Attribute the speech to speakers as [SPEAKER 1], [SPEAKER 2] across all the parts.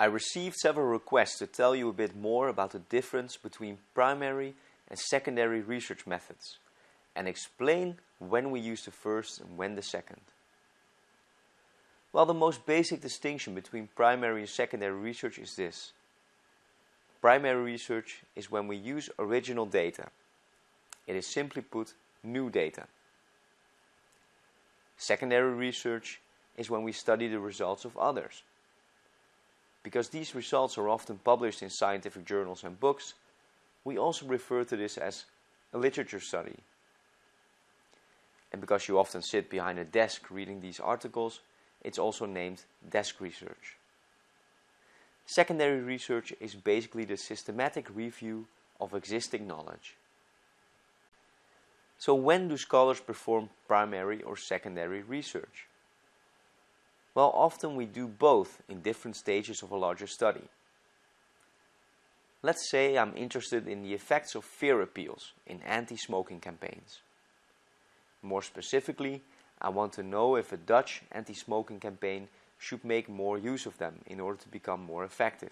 [SPEAKER 1] I received several requests to tell you a bit more about the difference between primary and secondary research methods and explain when we use the first and when the second. Well, the most basic distinction between primary and secondary research is this. Primary research is when we use original data. It is simply put new data. Secondary research is when we study the results of others. Because these results are often published in scientific journals and books, we also refer to this as a literature study. And because you often sit behind a desk reading these articles, it's also named desk research. Secondary research is basically the systematic review of existing knowledge. So when do scholars perform primary or secondary research? Well, often we do both in different stages of a larger study. Let's say I'm interested in the effects of fear appeals in anti-smoking campaigns. More specifically, I want to know if a Dutch anti-smoking campaign should make more use of them in order to become more effective.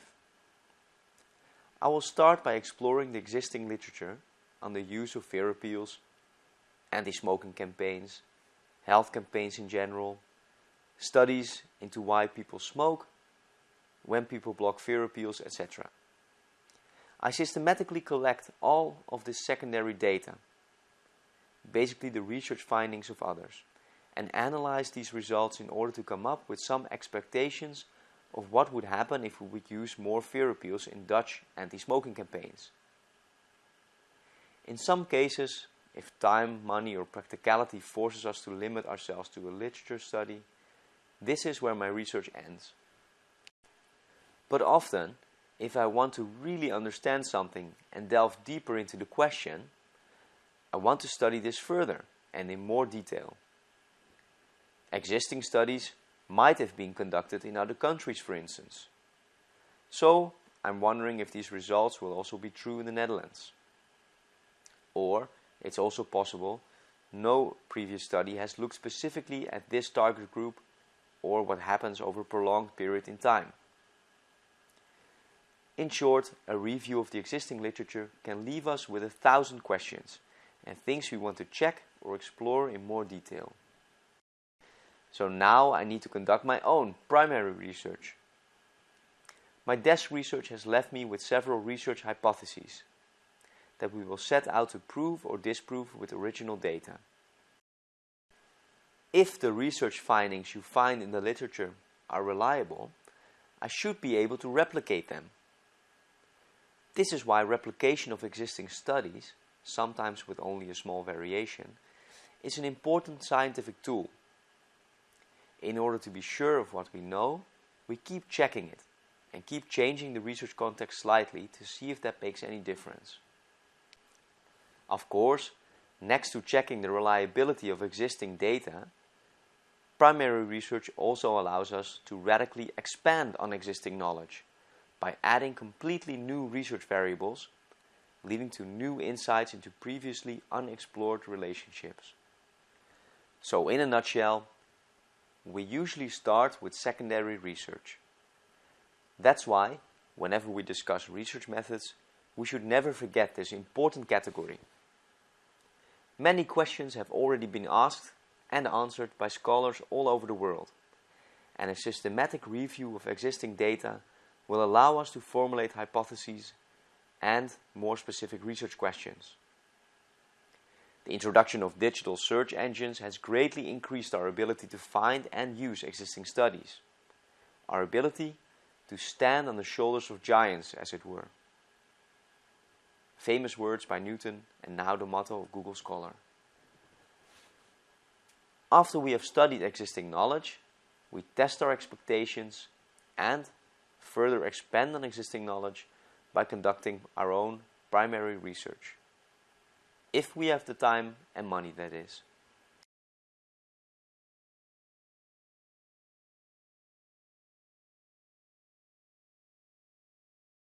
[SPEAKER 1] I will start by exploring the existing literature on the use of fear appeals, anti-smoking campaigns, health campaigns in general, studies into why people smoke, when people block fear appeals, etc. I systematically collect all of this secondary data, basically the research findings of others, and analyze these results in order to come up with some expectations of what would happen if we would use more fear appeals in Dutch anti-smoking campaigns. In some cases, if time, money or practicality forces us to limit ourselves to a literature study, this is where my research ends. But often, if I want to really understand something and delve deeper into the question, I want to study this further and in more detail. Existing studies might have been conducted in other countries, for instance. So, I'm wondering if these results will also be true in the Netherlands. Or, it's also possible no previous study has looked specifically at this target group or what happens over a prolonged period in time. In short, a review of the existing literature can leave us with a thousand questions and things we want to check or explore in more detail. So now I need to conduct my own primary research. My desk research has left me with several research hypotheses that we will set out to prove or disprove with original data. If the research findings you find in the literature are reliable, I should be able to replicate them. This is why replication of existing studies, sometimes with only a small variation, is an important scientific tool. In order to be sure of what we know, we keep checking it and keep changing the research context slightly to see if that makes any difference. Of course, next to checking the reliability of existing data, primary research also allows us to radically expand on existing knowledge by adding completely new research variables, leading to new insights into previously unexplored relationships. So in a nutshell, we usually start with secondary research. That's why, whenever we discuss research methods, we should never forget this important category. Many questions have already been asked and answered by scholars all over the world, and a systematic review of existing data will allow us to formulate hypotheses and more specific research questions. The introduction of digital search engines has greatly increased our ability to find and use existing studies. Our ability to stand on the shoulders of giants, as it were famous words by Newton and now the motto of Google Scholar. After we have studied existing knowledge, we test our expectations and further expand on existing knowledge by conducting our own primary research. If we have the time and money, that is.